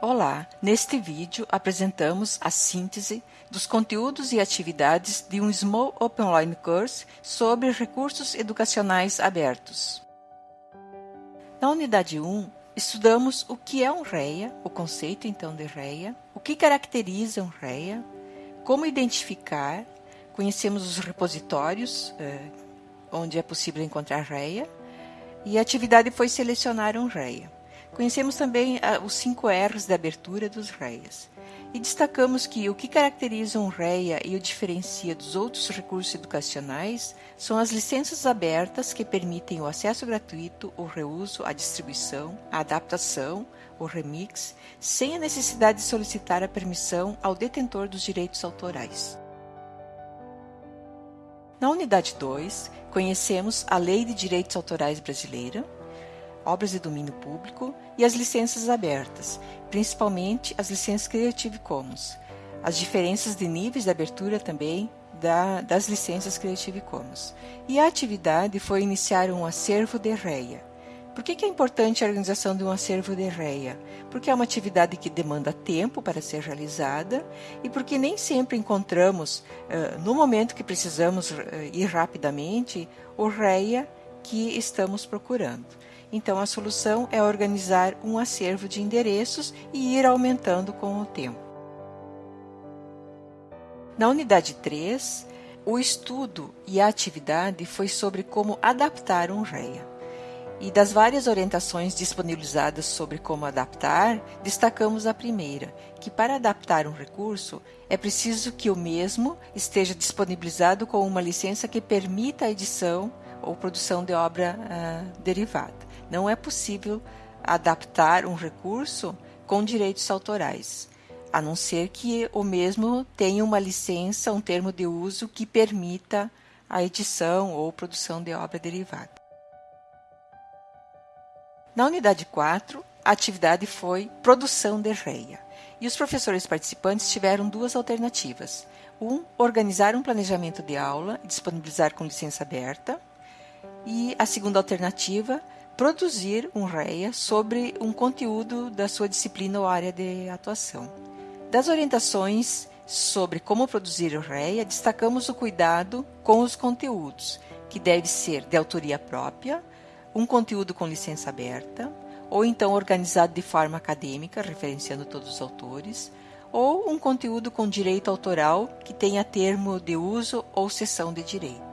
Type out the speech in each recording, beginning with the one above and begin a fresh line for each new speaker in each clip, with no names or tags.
Olá, neste vídeo apresentamos a síntese dos conteúdos e atividades de um Small Open Online Course sobre recursos educacionais abertos. Na unidade 1, estudamos o que é um REA, o conceito então de REA, o que caracteriza um REA, como identificar, conhecemos os repositórios eh, onde é possível encontrar REA, e a atividade foi selecionar um REA. Conhecemos também ah, os cinco R's da abertura dos REAs. E destacamos que o que caracteriza um REA e o diferencia dos outros recursos educacionais são as licenças abertas que permitem o acesso gratuito, o reuso, a distribuição, a adaptação, o remix, sem a necessidade de solicitar a permissão ao detentor dos direitos autorais. Na unidade 2, conhecemos a Lei de Direitos Autorais Brasileira, obras de domínio público e as licenças abertas, principalmente as licenças Creative Commons. As diferenças de níveis de abertura também da, das licenças Creative Commons. E a atividade foi iniciar um acervo de REA. Por que, que é importante a organização de um acervo de REA? Porque é uma atividade que demanda tempo para ser realizada e porque nem sempre encontramos, uh, no momento que precisamos uh, ir rapidamente, o REA que estamos procurando. Então, a solução é organizar um acervo de endereços e ir aumentando com o tempo. Na unidade 3, o estudo e a atividade foi sobre como adaptar um REA. E das várias orientações disponibilizadas sobre como adaptar, destacamos a primeira, que para adaptar um recurso é preciso que o mesmo esteja disponibilizado com uma licença que permita a edição ou produção de obra uh, derivada. Não é possível adaptar um recurso com direitos autorais, a não ser que o mesmo tenha uma licença, um termo de uso que permita a edição ou produção de obra derivada. Na unidade 4, a atividade foi produção de REIA, e os professores participantes tiveram duas alternativas. Um, organizar um planejamento de aula e disponibilizar com licença aberta, e a segunda alternativa, produzir um REA sobre um conteúdo da sua disciplina ou área de atuação. Das orientações sobre como produzir o REA, destacamos o cuidado com os conteúdos, que deve ser de autoria própria, um conteúdo com licença aberta, ou então organizado de forma acadêmica, referenciando todos os autores, ou um conteúdo com direito autoral que tenha termo de uso ou cessão de direito.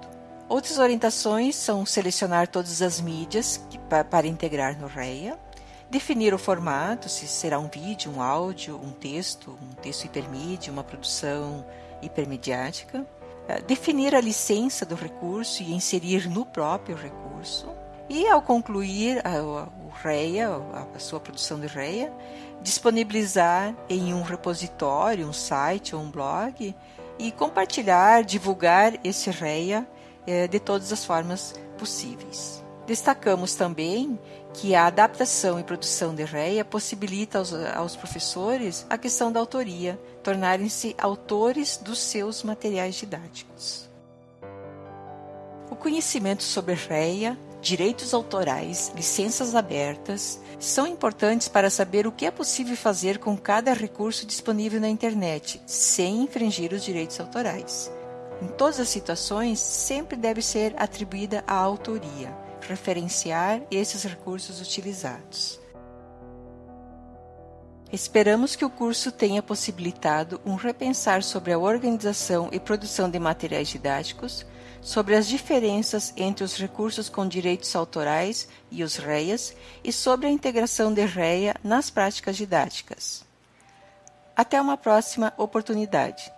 Outras orientações são selecionar todas as mídias que, para integrar no REA, definir o formato, se será um vídeo, um áudio, um texto, um texto hipermídia, uma produção hipermediática, eh, definir a licença do recurso e inserir no próprio recurso, e ao concluir a, o REA, a, sua produção de REA, disponibilizar em um repositório, um site ou um blog e compartilhar, divulgar esse REA é, de todas as formas possíveis. Destacamos também que a adaptação e produção de REA possibilita aos, aos professores a questão da autoria, tornarem-se autores dos seus materiais didáticos. O conhecimento sobre REA, direitos autorais, licenças abertas, são importantes para saber o que é possível fazer com cada recurso disponível na internet, sem infringir os direitos autorais. Em todas as situações, sempre deve ser atribuída a autoria, referenciar esses recursos utilizados. Esperamos que o curso tenha possibilitado um repensar sobre a organização e produção de materiais didáticos, sobre as diferenças entre os recursos com direitos autorais e os REAs e sobre a integração de REA nas práticas didáticas. Até uma próxima oportunidade.